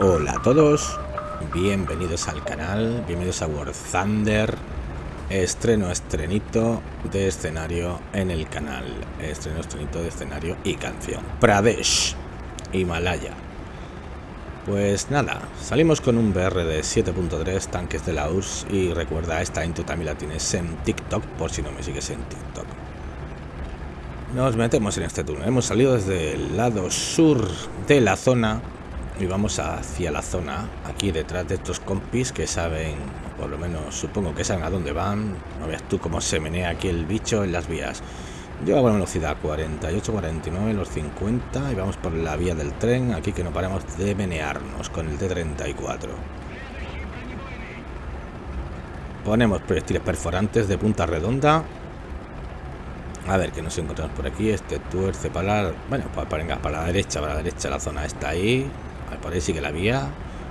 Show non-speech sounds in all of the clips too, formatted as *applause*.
Hola a todos, bienvenidos al canal, bienvenidos a War Thunder. Estreno, estrenito de escenario en el canal. Estreno, estrenito de escenario y canción. Pradesh, Himalaya. Pues nada, salimos con un BR de 7.3 tanques de la Y recuerda, esta intro también la tienes en TikTok por si no me sigues en TikTok. Nos metemos en este túnel. Hemos salido desde el lado sur de la zona y vamos hacia la zona, aquí detrás de estos compis que saben, por lo menos supongo que saben a dónde van. No veas tú cómo se menea aquí el bicho en las vías. Yo a buena velocidad, 48, 49, los 50 y vamos por la vía del tren, aquí que no paramos de menearnos con el T-34. Ponemos proyectiles perforantes de punta redonda a ver, que nos encontramos por aquí. Este tuerce para la... Bueno, pues venga, para la derecha, para la derecha la zona está ahí. Por ahí sigue la vía.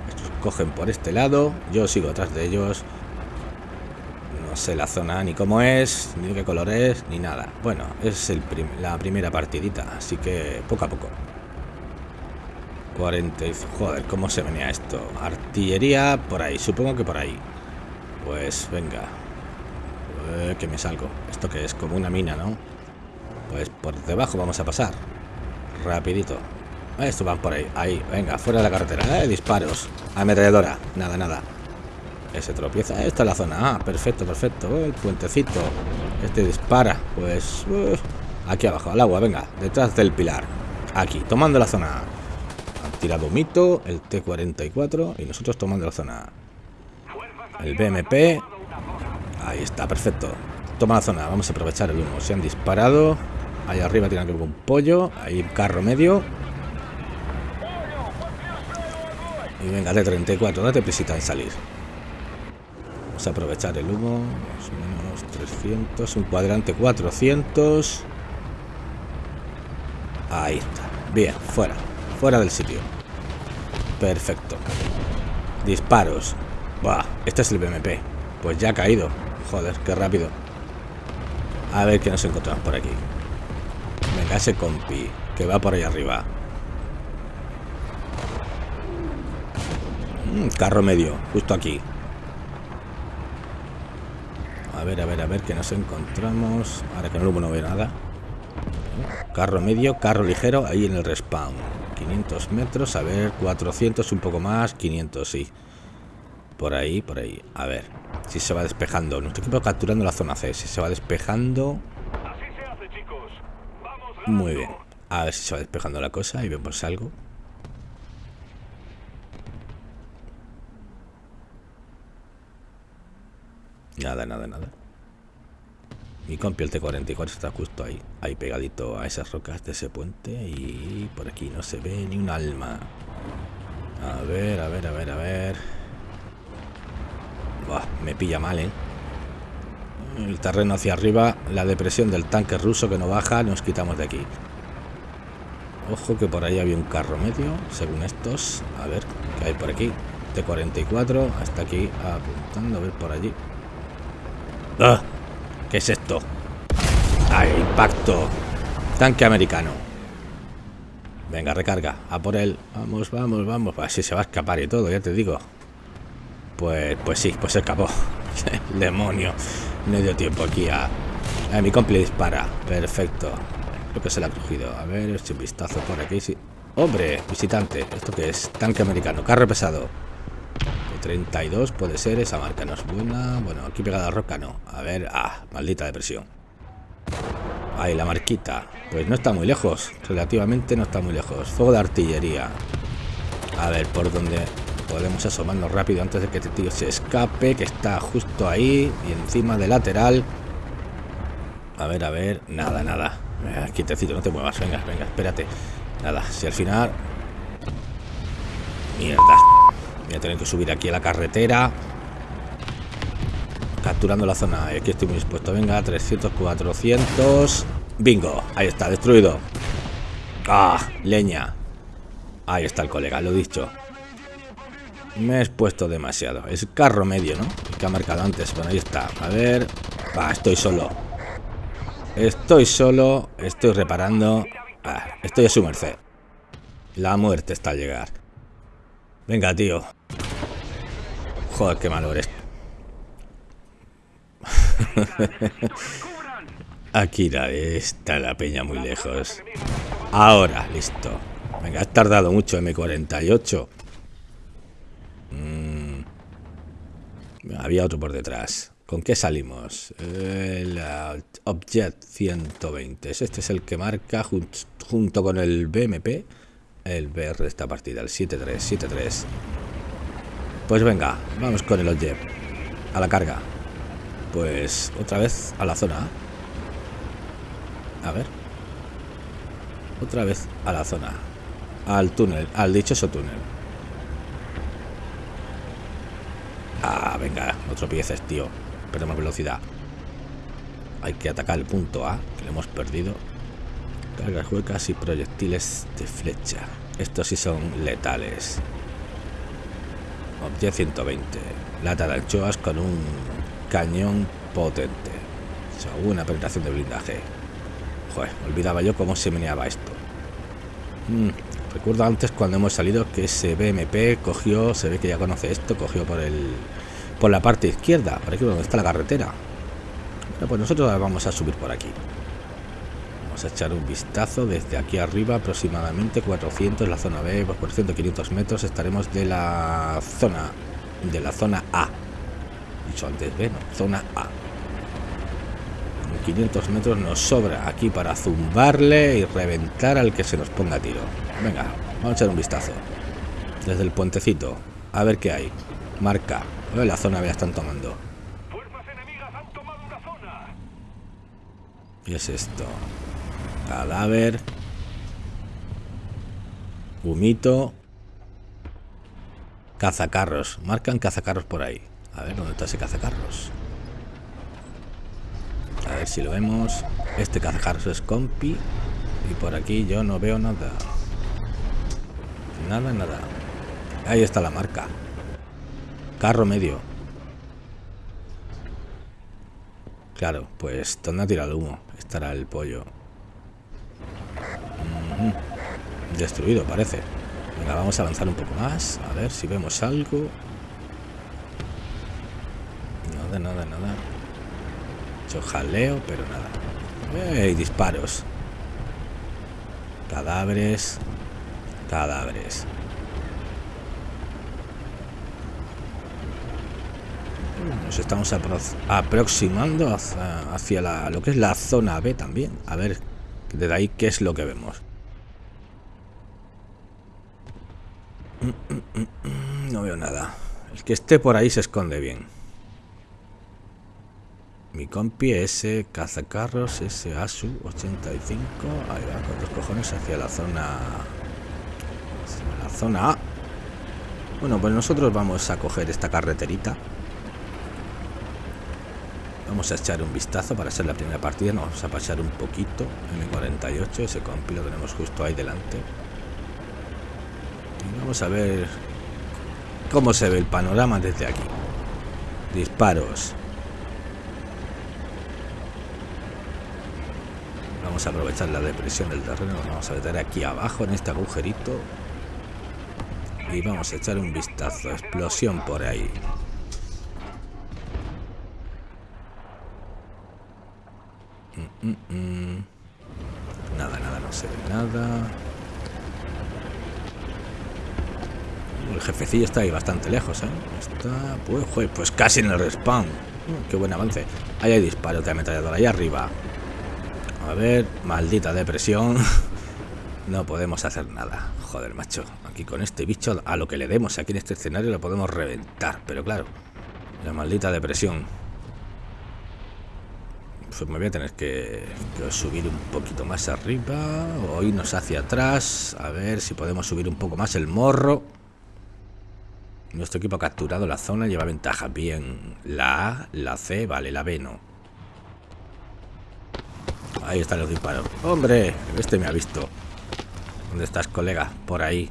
Estos cogen por este lado. Yo sigo atrás de ellos. No sé la zona ni cómo es, ni qué color es, ni nada. Bueno, es la primera partidita, así que poco a poco. 40 Joder, ¿cómo se venía esto? Artillería por ahí, supongo que por ahí. Pues venga, eh, que me salgo. Esto que es como una mina, ¿no? Pues por debajo vamos a pasar. Rapidito. Esto van por ahí. Ahí, venga, fuera de la carretera. Eh, disparos. Ametralladora. Nada, nada. Ese tropieza. Esta es la zona. Ah, perfecto, perfecto. el puentecito. Este dispara. Pues... aquí abajo, al agua, venga. Detrás del pilar. Aquí, tomando la zona. Han tirado mito, el T-44 y nosotros tomando la zona. El BMP Ahí está, perfecto. Toma la zona, vamos a aprovechar el humo. Se han disparado. Ahí arriba tienen que un pollo. Ahí un carro medio. Y venga, de 34, date prisita en salir. Vamos a aprovechar el humo. Más o menos 300. Un cuadrante 400. Ahí está. Bien, fuera. Fuera del sitio. Perfecto. Disparos. Buah, este es el BMP. Pues ya ha caído. Joder, qué rápido. A ver qué nos encontramos por aquí. Venga, ese compi que va por ahí arriba. Mm, carro medio, justo aquí. A ver, a ver, a ver qué nos encontramos. Ahora que no, no veo nada. Carro medio, carro ligero, ahí en el respawn. 500 metros, a ver, 400, un poco más, 500, sí. Por ahí, por ahí. A ver. Si se va despejando. Nuestro equipo capturando la zona C. Si se va despejando. Muy bien. A ver si se va despejando la cosa y vemos algo. Nada, nada, nada. Mi compi el T-44 está justo ahí. Ahí pegadito a esas rocas de ese puente. Y por aquí no se ve ni un alma. A ver, a ver, a ver, a ver me pilla mal, ¿eh? El terreno hacia arriba, la depresión del tanque ruso que no baja, nos quitamos de aquí. Ojo que por ahí había un carro medio, según estos. A ver, ¿qué hay por aquí? T-44, hasta aquí apuntando, a ver por allí. ¡Ah! ¿Qué es esto? ¡Ay, impacto! Tanque americano. Venga, recarga. A por él. Vamos, vamos, vamos. Así se va a escapar y todo, ya te digo. Pues, pues sí, pues se escapó. *laughs* El demonio. No dio tiempo aquí a... a mi compi dispara. Perfecto. Creo que se la ha cogido. A ver, eche un vistazo por aquí. Sí. Hombre, visitante. ¿Esto qué es? Tanque americano. Carro pesado. 32 puede ser. Esa marca no es buena. Bueno, aquí pegada a roca no. A ver. Ah, maldita depresión. Ahí, la marquita. Pues no está muy lejos. Relativamente no está muy lejos. Fuego de artillería. A ver, por dónde Podemos asomarnos rápido antes de que este tío se escape, que está justo ahí y encima de lateral. A ver, a ver, nada, nada. Eh, quietecito, no te muevas, venga, venga, espérate. Nada, si al final... Mierda. Voy a tener que subir aquí a la carretera. Capturando la zona. Aquí estoy muy expuesto. Venga, 300, 400. Bingo, ahí está, destruido. Ah, leña. Ahí está el colega, lo dicho. Me he expuesto demasiado. Es carro medio, ¿no? que ha marcado antes. Bueno, ahí está. A ver. Va, estoy solo. Estoy solo. Estoy reparando. estoy a su merced. La muerte está al llegar. Venga, tío. Joder, qué malo eres. *laughs* Akira, está la peña muy lejos. Ahora, listo. Venga, has tardado mucho M48. Mm. Había otro por detrás. ¿Con qué salimos? El Object 120. Este es el que marca junto con el BMP el BR esta partida, el 7373. Pues venga, vamos con el Object. A la carga. Pues otra vez a la zona A ver. Otra vez a la zona. Al túnel, al dichoso túnel. Ah, venga, no tropieces, tío. Perdemos velocidad. Hay que atacar el punto A, que lo hemos perdido. Cargas huecas y proyectiles de flecha. Estos sí son letales. Object 120. Lata de anchoas con un cañón potente. Una penetración de blindaje. Joder, olvidaba yo cómo se meneaba esto. Mm, recuerdo antes cuando hemos salido que ese BMP cogió, se ve que ya conoce esto, cogió por el por la parte izquierda, por aquí donde está la carretera. pues nosotros vamos a subir por aquí. Vamos a echar un vistazo desde aquí arriba, aproximadamente 400, la zona B, pues 400, 500 metros estaremos de la zona de la zona A. Dicho antes B, zona A. 500 metros nos sobra aquí para zumbarle y reventar al que se nos ponga tiro. Venga, vamos a echar un vistazo. Desde el puentecito. A ver qué hay. Marca. la zona B están tomando. ¿Qué es esto? Cadáver. Humito. Cazacarros. Marcan cazacarros por ahí. A ver, ¿dónde está ese cazacarros? A ver si lo vemos. Este cazacarros es compi. Y por aquí yo no veo nada. Nada, nada. Ahí está la marca. Carro medio. Claro, pues ¿dónde ha tirado el humo? Estará el pollo. Destruido, parece. Venga, vamos a avanzar un poco más. A ver si vemos algo. Nada, nada, nada jaleo, pero nada. ¡Ey! Disparos. Cadáveres. Cadáveres. Nos estamos aproximando hacia, lo que es la zona B también. A ver, desde ahí qué es lo que vemos. No veo nada. El que esté por ahí se esconde bien. Mi compi ese cazacarros, ese ASU 85. Ahí va, con dos cojones hacia la zona. la zona A. Bueno, pues nosotros vamos a coger esta carreterita. Vamos a echar un vistazo para hacer la primera partida. Nos vamos a pasar un poquito. M48, ese compi lo tenemos justo ahí delante. Y vamos a ver cómo se ve el panorama desde aquí. Disparos. Vamos a aprovechar la depresión del terreno. Nos vamos a meter aquí abajo en este agujerito. Y vamos a echar un vistazo. Explosión por ahí. Mm, mm, mm. Nada, nada, no se nada. El jefecillo está ahí bastante lejos, ¿eh? Está, pues, pues casi en el respawn. qué buen avance. Ahí hay disparos de ametralladora, ahí arriba. A ver, maldita depresión. *laughs* No podemos hacer nada. Joder, macho. Aquí con este bicho, a lo que le demos aquí en este escenario lo podemos reventar. Pero claro, la maldita depresión. Pues me voy a tener que, subir un poquito más arriba o irnos hacia atrás. A ver si podemos subir un poco más el morro. Nuestro equipo ha capturado la zona, lleva ventaja. Bien, la A, la C, vale, la B no. Ahí están los disparos. ¡Hombre! Este me ha visto. ¿Dónde estás, colega? Por ahí.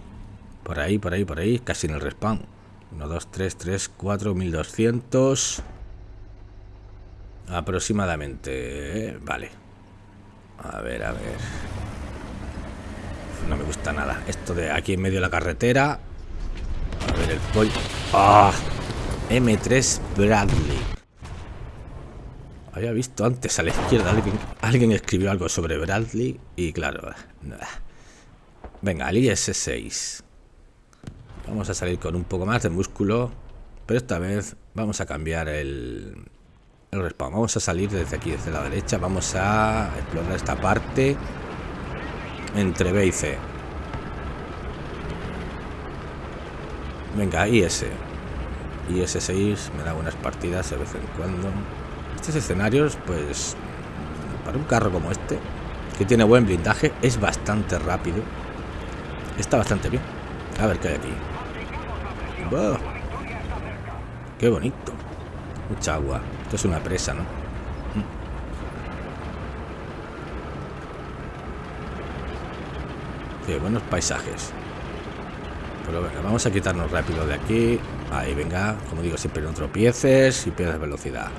Por ahí, por ahí, por ahí. Casi en el respawn. 1, 2, 3, 3, 4, 1200. Aproximadamente. Vale. A ver, a ver. No me gusta nada. Esto de aquí en medio de la carretera. el pollo. ¡Ah! M3 Bradley. Había visto antes a la izquierda alguien, alguien escribió algo sobre Bradley y claro, nada. Venga, el IS-6. Vamos a salir con un poco más de músculo, pero esta vez vamos a cambiar el, el respawn. Vamos a salir desde aquí, desde la derecha. Vamos a explorar esta parte entre B y C. Venga, IS. IS-6 me da buenas partidas de vez en cuando. Estos escenarios, pues, para un carro como este, que tiene buen blindaje, es bastante rápido. Está bastante bien. A ver qué hay aquí. ¡Qué bonito! Mucha agua. Esto es una presa, ¿no? Mm. Qué buenos paisajes. Pero venga, vamos a quitarnos rápido de aquí. Ahí, venga. Como digo, siempre no tropieces y pierdas velocidad.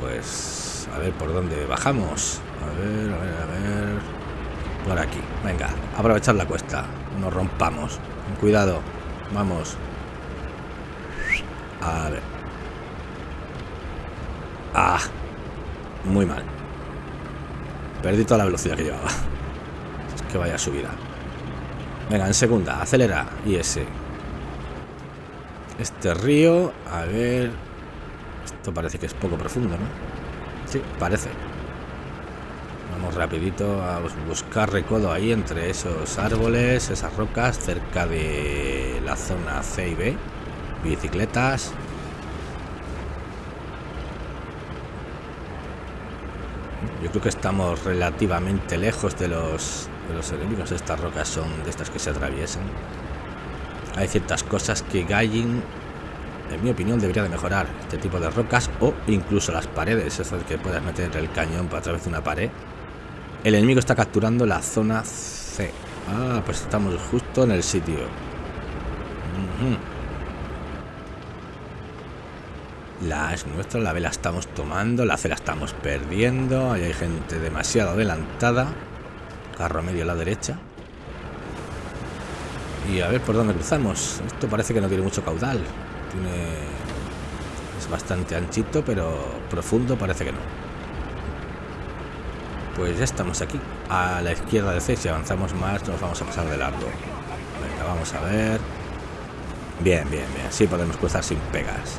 Pues... A ver por dónde bajamos. A ver, a ver, a ver... Por aquí. Venga, aprovechar la cuesta. No rompamos. Cuidado. Vamos. A ver. Ah. Muy mal. Perdí toda la velocidad que llevaba. Es *laughs* que vaya subida. Venga, en segunda. Acelera. Y ese. Este río. A ver. Esto parece que es poco profundo, ¿no? Sí, parece. Vamos rapidito a buscar recodo ahí entre esos árboles, esas rocas, cerca de la zona C y B. Bicicletas. Yo creo que estamos relativamente lejos de los, de los enemigos. Estas rocas son de estas que se atraviesan. Hay ciertas cosas que Gallin, en mi opinión, debería de mejorar. Este tipo de rocas o incluso las paredes. Eso de que puedas meter el cañón a través de una pared. El enemigo está capturando la zona C. Ah, pues estamos justo en el sitio. La es nuestra, la B la estamos tomando, la C la estamos perdiendo. Ahí hay gente demasiado adelantada. Carro medio a la derecha. Y a ver por dónde cruzamos. Esto parece que no tiene mucho caudal. Tiene... Es bastante anchito, pero profundo parece que no. Pues ya estamos aquí, a la izquierda de C. Si avanzamos más, nos vamos a pasar de largo. Venga, vamos a ver. Bien, bien, bien. Sí podemos cruzar sin pegas.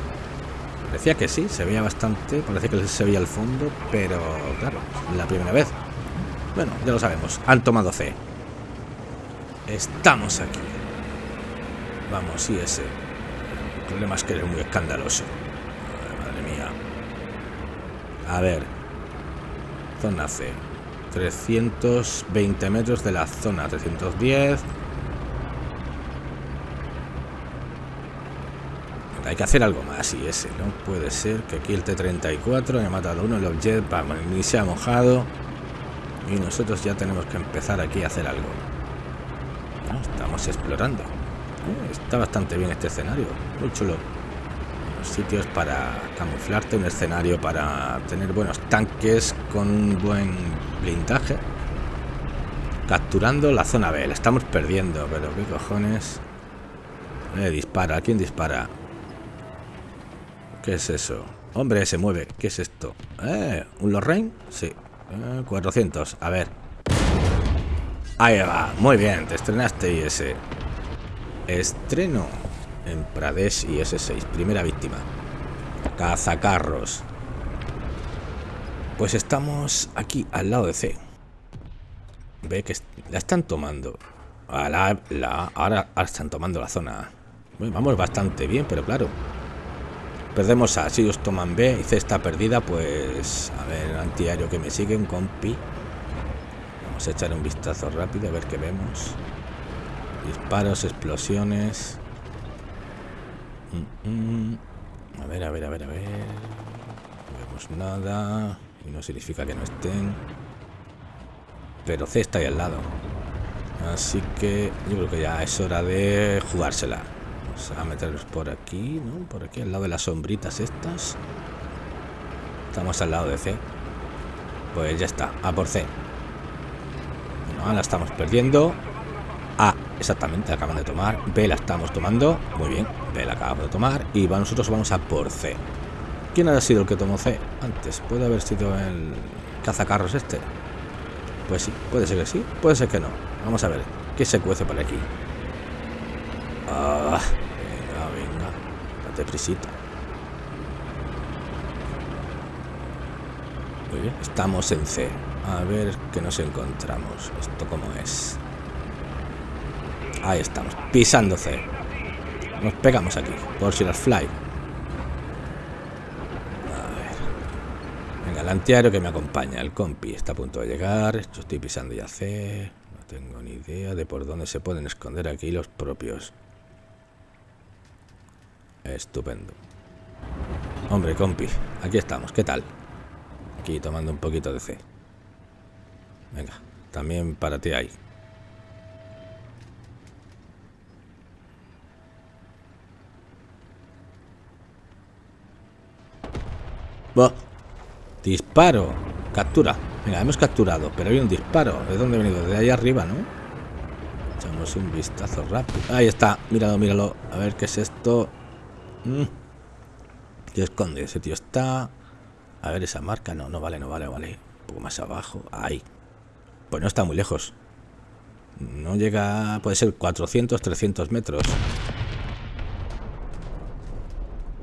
Decía que sí, se veía bastante. Parece que se veía el fondo, pero claro, la primera vez. Bueno, ya lo sabemos. Han tomado C. Estamos aquí. Vamos, sí, ese. El problema es que eres muy escandaloso. Madre mía. A ver, zona C. 320 metros de la zona, 310. Hay que hacer algo más y ese, no puede ser que aquí el T-34 haya matado uno, el Objet ni se ha mojado y nosotros ya tenemos que empezar aquí a hacer algo. estamos explorando. Eh, está bastante bien este escenario, muy chulo sitios para camuflarte, un escenario para tener buenos tanques con buen blindaje. Capturando la zona B, la estamos perdiendo, pero qué cojones. Eh, dispara, ¿quién dispara? ¿Qué es eso? Hombre, se mueve, ¿qué es esto? Eh, ¿un Lorraine? Sí, 400, eh, a ver. Ahí va, muy bien, te estrenaste ese. Estreno en Pradesh y S6. Primera víctima. Cazacarros. Pues estamos aquí al lado de C. Ve que la están tomando. la, la, ahora, están tomando la zona. vamos bastante bien, pero claro. Perdemos A. Si ellos toman B y C está perdida, pues... A ver, antiaéreo que me siguen, compi. Vamos a echar un vistazo rápido a ver qué vemos. Disparos, explosiones. A ver, a ver, a ver, a ver. No vemos nada. Y no significa que no estén. Pero C está ahí al lado. Así que yo creo que ya es hora de jugársela. Vamos a meterlos por aquí, ¿no? Por aquí, al lado de las sombritas estas. Estamos al lado de C. Pues ya está, a por C. No, la estamos perdiendo. A Exactamente, acaban de tomar. B la estamos tomando. Muy bien, B la acabamos de tomar. Y nosotros vamos a por C. ¿Quién ha sido el que tomó C antes? ¿Puede haber sido el cazacarros este? Pues sí, puede ser que sí, puede ser que no. Vamos a ver, ¿qué se cuece por aquí? Ah, venga, venga, date prisita. Muy bien, estamos en C. A ver qué nos encontramos. ¿Esto cómo es? Ahí estamos, pisando C. Nos pegamos aquí, por si las fly. el antiario que me acompaña, el compi, está a punto de llegar. Yo estoy pisando ya C. No tengo ni idea de por dónde se pueden esconder aquí los propios. Estupendo. Hombre, compi, aquí estamos. ¿Qué tal? Aquí tomando un poquito de C. Venga, también para ti ahí. Bah. Disparo. Captura. Venga, hemos capturado, pero hay un disparo. ¿De dónde he venido? De ahí arriba, ¿no? Echamos un vistazo rápido. Ahí está. Míralo, míralo. A ver qué es esto. Mm. ¿Qué esconde? Ese tío está... A ver, esa marca. No, no vale, no vale, vale. Un poco más abajo. Ahí. Pues no está muy lejos. No llega... Puede ser 400, 300 metros.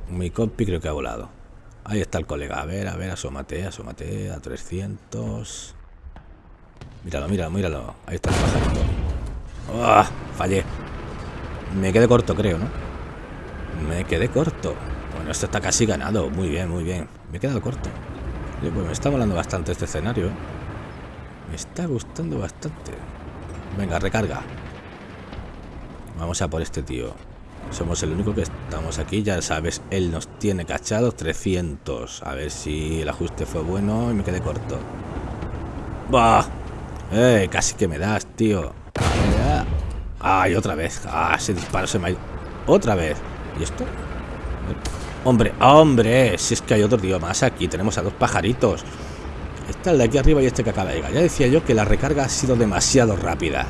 Mi compi creo que ha volado. Ahí está el colega. A ver, a ver, asómate, asómate a 300. Míralo, míralo, míralo. Ahí está el pajarito. ¡Oh! Fallé. Me quedé corto, creo, ¿no? Me quedé corto. Bueno, esto está casi ganado. Muy bien, muy bien. Me he quedado corto. pues me está molando bastante este escenario. Me está gustando bastante. Venga, recarga. Vamos a por este tío. Somos el único que estamos aquí, ya sabes, él nos tiene cachados 300. A ver si el ajuste fue bueno y me quedé corto. ¡Bah! ¡Eh! Casi que me das, tío. ¡Ay, otra vez! ¡Ah! Ese disparo se me ha ido. ¡Otra vez! ¿Y esto? ¡Hombre! ¡Hombre! Si es que hay otro tío más aquí. Tenemos a dos pajaritos. Está el de aquí arriba y este que acaba de llegar. Ya decía yo que la recarga ha sido demasiado rápida.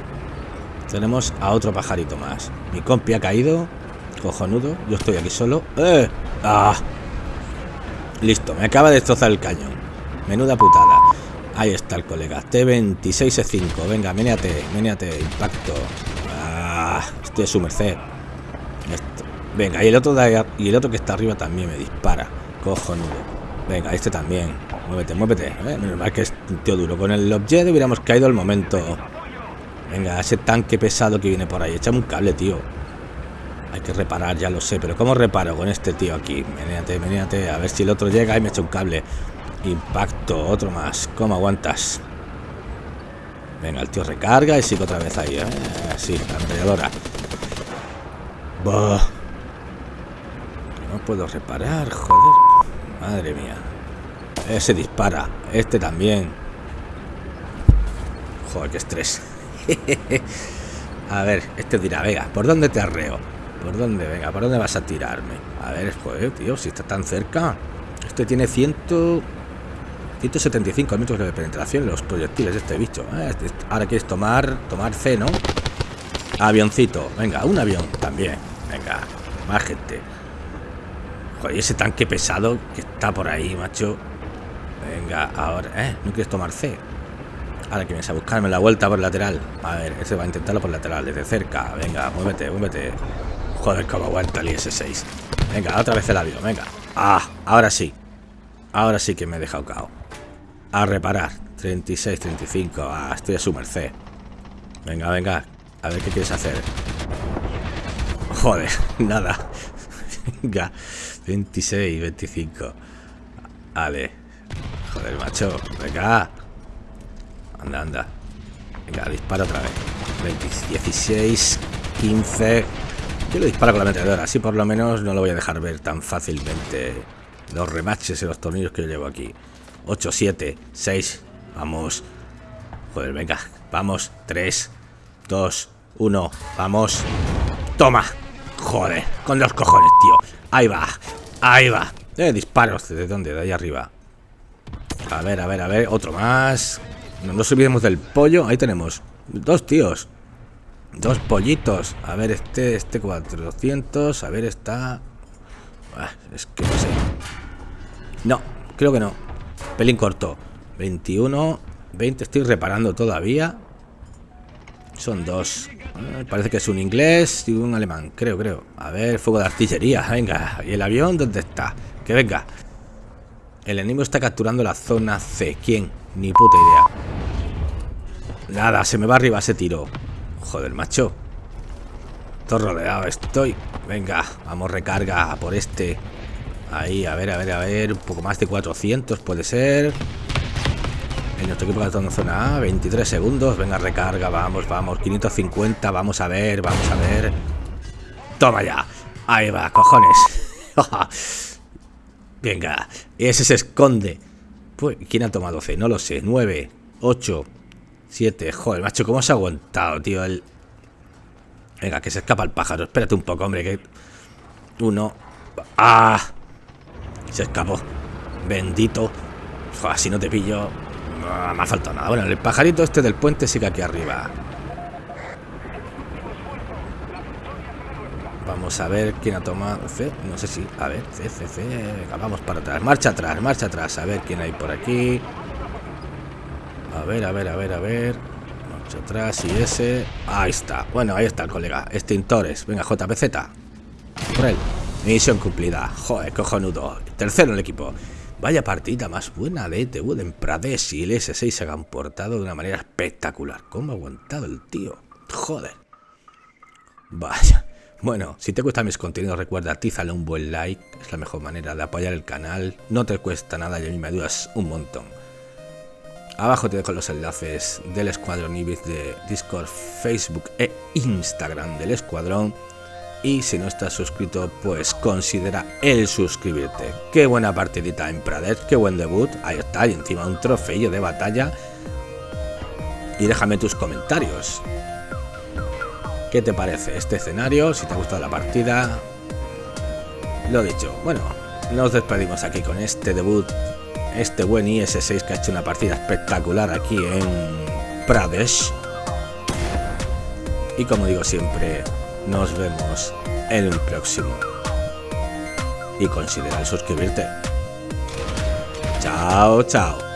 Tenemos a otro pajarito más. Mi compi ha caído. Cojonudo. Yo estoy aquí solo. ¡Eh! ¡Ah! Listo, me acaba de destrozar el cañón. Menuda putada. Ahí está el colega. T26E5. Venga, meneate, meneate. Impacto. ¡Ah! Estoy a su merced. Venga, y el otro de y el otro que está arriba también me dispara. Cojonudo. Venga, este también. Muévete, muévete. ¿eh? Menos mal que es un tío duro. Con el objeto hubiéramos caído al momento. Venga, ese tanque pesado que viene por ahí. Échame un cable, tío. Hay que reparar, ya lo sé, pero ¿cómo reparo con este tío aquí? Menéate, menéate, a ver si el otro llega y me echa un cable. Impacto, otro más. ¿Cómo aguantas? Venga, el tío recarga y sigue otra vez ahí, ¿eh? Sí, la ametralladora. No puedo reparar, joder. Madre mía. Ese dispara. Este también. Joder, qué estrés. *laughs* A ver, este dirá, venga, ¿por dónde te arreo? ¿Por dónde? Venga, ¿por dónde vas a tirarme? A ver, joder, tío, si está tan cerca. Este tiene 100... 175 metros de penetración los proyectiles de este bicho. ¿eh? Este, ahora quieres tomar, tomar C, ¿no? Avioncito. Venga, un avión también. Venga, más gente. Joder, ese tanque pesado que está por ahí, macho. Venga, ahora, ¿eh? ¿No quieres tomar C? Ahora que vienes a buscarme la vuelta por lateral. A ver, ese va a intentarlo por lateral, desde cerca. Venga, muévete, muévete. Joder, cómo aguanta el IS-6. Venga, otra vez el avión, venga. Ah, ahora sí. Ahora sí que me he dejado cao. A reparar. 36, 35. Ah, estoy a su merced. Venga, venga. A ver qué quieres hacer. Joder, *laughs* nada. Venga. 26, 25. Vale. Joder, macho. Venga. Anda, anda. Venga, dispara otra vez. 16, 15. Yo lo disparo con la ametralladora, así por lo menos no lo voy a dejar ver tan fácilmente los remaches y los tornillos que yo llevo aquí. 8, 7, 6, vamos. Joder, venga, vamos. 3, 2, 1, vamos. Toma. Joder, con los cojones, tío. Ahí va, ahí va. Eh, disparos, ¿de dónde? De ahí arriba. A ver, a ver, a ver, otro más. No nos olvidemos del pollo. Ahí tenemos dos tíos. Dos pollitos. A ver, este, este 400. A ver, está... Ah, es que no sé. No, creo que no. Pelín corto. 21, 20. Estoy reparando todavía. Son dos. Ah, parece que es un inglés y un alemán. Creo, creo. A ver, fuego de artillería. *laughs* Venga. ¿Y el avión dónde está? Que venga. El enemigo está capturando la zona C. ¿Quién? Ni puta idea. Nada, se me va arriba ese tiro. Joder, macho. Todo rodeado estoy. Venga, vamos recarga por este. Ahí, a ver, a ver, a ver. Un poco más de 400 puede ser. En nuestro equipo está en zona A, 23 segundos. Venga, recarga, vamos, vamos. 550, vamos a ver, vamos a ver. Toma ya. Ahí va, cojones. *laughs* Venga, ese se esconde. Pues, ¿Quién ha tomado C? No lo sé. 9, 8, 7. Joder, macho, ¿cómo se ha aguantado, tío? El... Venga, que se escapa el pájaro. Espérate un poco, hombre, que... Uno... ¡Ah! Se escapó. Bendito. Joder, si no te pillo... No me ha faltado nada. Bueno, el pajarito este del puente sigue aquí arriba. Vamos a ver quién ha tomado. No sé si... A ver, C, C, C. vamos para atrás. Marcha atrás, marcha atrás. A ver quién hay por aquí. A ver, a ver, a ver, a ver. Marcha atrás y ese. Ahí está. Bueno, ahí está el colega. Extintores. Venga, JPZ. Por él. Misión cumplida. Joder, cojonudo. Tercero en el equipo. Vaya partida más buena de ETV en Pradesh y el S6 se han portado de una manera espectacular. ¿Cómo ha aguantado el tío? Joder. Vaya. Bueno, si te gustan mis contenidos recuerda tízale un buen like, es la mejor manera de apoyar el canal, no te cuesta nada y a mí me ayudas un montón. Abajo te dejo los enlaces del Escuadrón Ibis de Discord, Facebook e Instagram del Escuadrón. Y si no estás suscrito, pues considera el suscribirte. Qué buena partidita en Pradet, qué buen debut. Ahí está, y encima un trofeo de batalla. Y déjame tus comentarios. ¿Qué te parece este escenario? Si te ha gustado la partida. Lo dicho, bueno, nos despedimos aquí con este debut este buen IS-6 que ha hecho una partida espectacular aquí en Pradesh. Y como digo siempre, nos vemos en el próximo. Y considera suscribirte. Chao, chao.